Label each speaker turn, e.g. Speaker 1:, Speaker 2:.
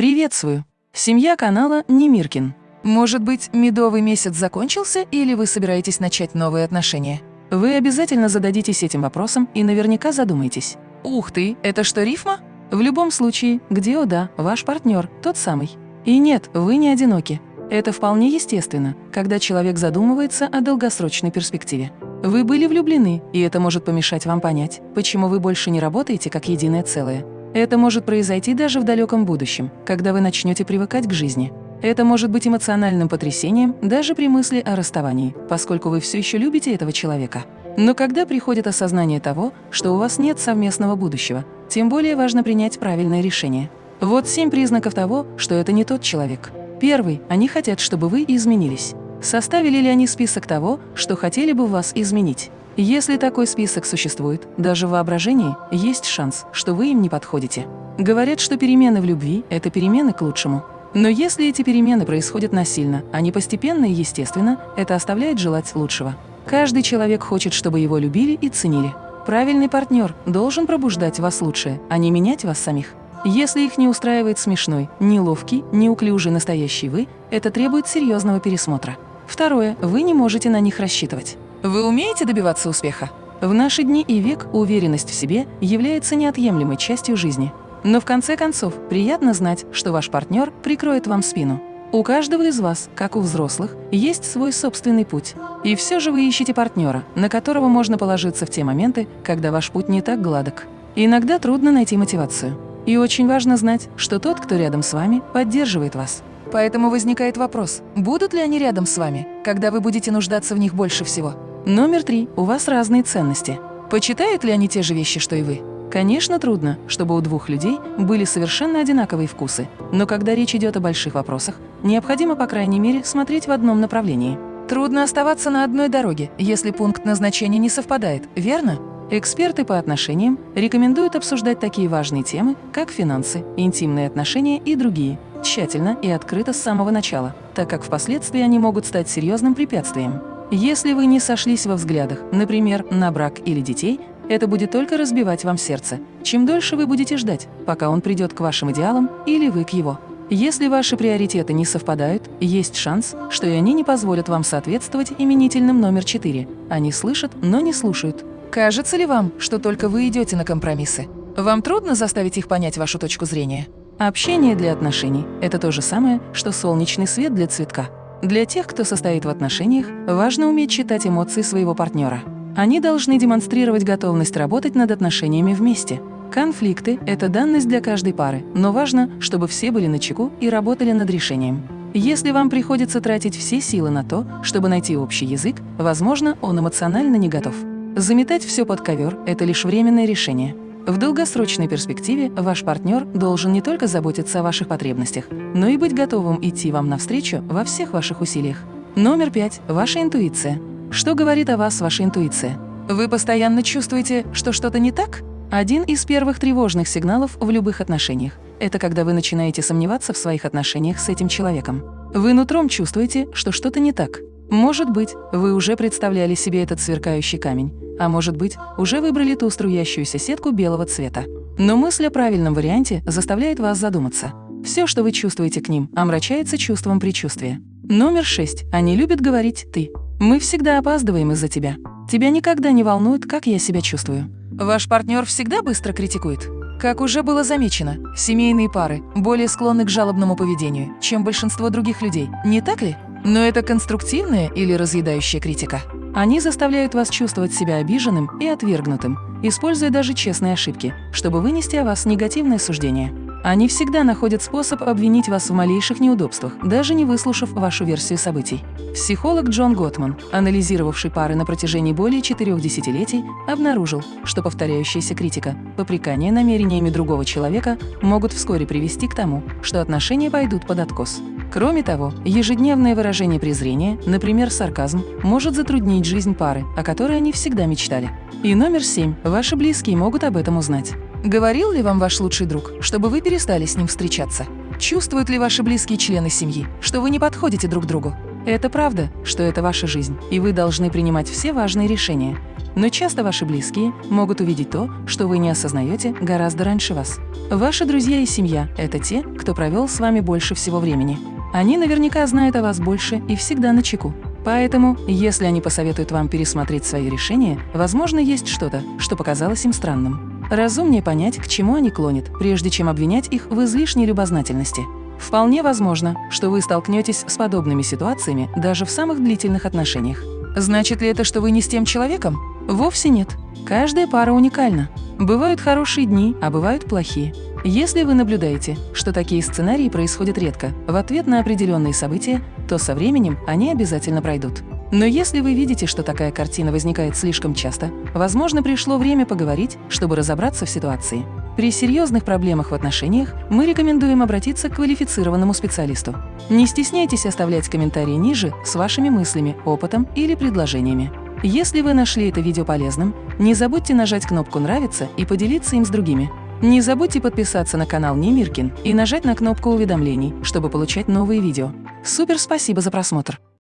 Speaker 1: Приветствую! Семья канала Немиркин. Может быть, медовый месяц закончился или вы собираетесь начать новые отношения? Вы обязательно зададитесь этим вопросом и наверняка задумаетесь. Ух ты, это что, рифма? В любом случае, где да, ваш партнер, тот самый. И нет, вы не одиноки. Это вполне естественно, когда человек задумывается о долгосрочной перспективе. Вы были влюблены, и это может помешать вам понять, почему вы больше не работаете как единое целое. Это может произойти даже в далеком будущем, когда вы начнете привыкать к жизни. Это может быть эмоциональным потрясением даже при мысли о расставании, поскольку вы все еще любите этого человека. Но когда приходит осознание того, что у вас нет совместного будущего, тем более важно принять правильное решение. Вот семь признаков того, что это не тот человек. Первый – они хотят, чтобы вы изменились. Составили ли они список того, что хотели бы вас изменить? Если такой список существует, даже в воображении, есть шанс, что вы им не подходите. Говорят, что перемены в любви – это перемены к лучшему. Но если эти перемены происходят насильно, а не постепенно и естественно, это оставляет желать лучшего. Каждый человек хочет, чтобы его любили и ценили. Правильный партнер должен пробуждать вас лучшее, а не менять вас самих. Если их не устраивает смешной, неловкий, неуклюжий настоящий вы, это требует серьезного пересмотра. Второе. Вы не можете на них рассчитывать. Вы умеете добиваться успеха? В наши дни и век уверенность в себе является неотъемлемой частью жизни. Но в конце концов, приятно знать, что ваш партнер прикроет вам спину. У каждого из вас, как у взрослых, есть свой собственный путь. И все же вы ищете партнера, на которого можно положиться в те моменты, когда ваш путь не так гладок. Иногда трудно найти мотивацию. И очень важно знать, что тот, кто рядом с вами, поддерживает вас. Поэтому возникает вопрос, будут ли они рядом с вами, когда вы будете нуждаться в них больше всего? Номер три. У вас разные ценности. Почитают ли они те же вещи, что и вы? Конечно, трудно, чтобы у двух людей были совершенно одинаковые вкусы, но когда речь идет о больших вопросах, необходимо, по крайней мере, смотреть в одном направлении. Трудно оставаться на одной дороге, если пункт назначения не совпадает, верно? Эксперты по отношениям рекомендуют обсуждать такие важные темы, как финансы, интимные отношения и другие, тщательно и открыто с самого начала, так как впоследствии они могут стать серьезным препятствием. Если вы не сошлись во взглядах, например, на брак или детей, это будет только разбивать вам сердце. Чем дольше вы будете ждать, пока он придет к вашим идеалам или вы к его. Если ваши приоритеты не совпадают, есть шанс, что и они не позволят вам соответствовать именительным номер 4. Они слышат, но не слушают. Кажется ли вам, что только вы идете на компромиссы? Вам трудно заставить их понять вашу точку зрения? Общение для отношений – это то же самое, что солнечный свет для цветка. Для тех, кто состоит в отношениях, важно уметь читать эмоции своего партнера. Они должны демонстрировать готовность работать над отношениями вместе. Конфликты – это данность для каждой пары, но важно, чтобы все были начеку и работали над решением. Если вам приходится тратить все силы на то, чтобы найти общий язык, возможно, он эмоционально не готов. Заметать все под ковер – это лишь временное решение. В долгосрочной перспективе ваш партнер должен не только заботиться о ваших потребностях, но и быть готовым идти вам навстречу во всех ваших усилиях. Номер пять – ваша интуиция. Что говорит о вас ваша интуиция? Вы постоянно чувствуете, что что-то не так? Один из первых тревожных сигналов в любых отношениях – это когда вы начинаете сомневаться в своих отношениях с этим человеком. Вы нутром чувствуете, что что-то не так. Может быть, вы уже представляли себе этот сверкающий камень, а может быть, уже выбрали ту струящуюся сетку белого цвета. Но мысль о правильном варианте заставляет вас задуматься. Все, что вы чувствуете к ним, омрачается чувством предчувствия. Номер шесть. Они любят говорить «ты». Мы всегда опаздываем из-за тебя. Тебя никогда не волнует, как я себя чувствую. Ваш партнер всегда быстро критикует. Как уже было замечено, семейные пары более склонны к жалобному поведению, чем большинство других людей, не так ли? Но это конструктивная или разъедающая критика? Они заставляют вас чувствовать себя обиженным и отвергнутым, используя даже честные ошибки, чтобы вынести о вас негативное суждение. Они всегда находят способ обвинить вас в малейших неудобствах, даже не выслушав вашу версию событий. Психолог Джон Готман, анализировавший пары на протяжении более четырех десятилетий, обнаружил, что повторяющаяся критика, попрекание намерениями другого человека могут вскоре привести к тому, что отношения пойдут под откос. Кроме того, ежедневное выражение презрения, например, сарказм, может затруднить жизнь пары, о которой они всегда мечтали. И номер семь. Ваши близкие могут об этом узнать. Говорил ли вам ваш лучший друг, чтобы вы перестали с ним встречаться? Чувствуют ли ваши близкие члены семьи, что вы не подходите друг другу? Это правда, что это ваша жизнь, и вы должны принимать все важные решения. Но часто ваши близкие могут увидеть то, что вы не осознаете гораздо раньше вас. Ваши друзья и семья – это те, кто провел с вами больше всего времени. Они наверняка знают о вас больше и всегда на чеку. Поэтому, если они посоветуют вам пересмотреть свои решения, возможно, есть что-то, что показалось им странным. Разумнее понять, к чему они клонят, прежде чем обвинять их в излишней любознательности. Вполне возможно, что вы столкнетесь с подобными ситуациями даже в самых длительных отношениях. Значит ли это, что вы не с тем человеком? Вовсе нет. Каждая пара уникальна. Бывают хорошие дни, а бывают плохие. Если вы наблюдаете, что такие сценарии происходят редко, в ответ на определенные события, то со временем они обязательно пройдут. Но если вы видите, что такая картина возникает слишком часто, возможно, пришло время поговорить, чтобы разобраться в ситуации. При серьезных проблемах в отношениях мы рекомендуем обратиться к квалифицированному специалисту. Не стесняйтесь оставлять комментарии ниже с вашими мыслями, опытом или предложениями. Если вы нашли это видео полезным, не забудьте нажать кнопку «Нравится» и поделиться им с другими. Не забудьте подписаться на канал Немиркин и нажать на кнопку уведомлений, чтобы получать новые видео. Супер спасибо за просмотр!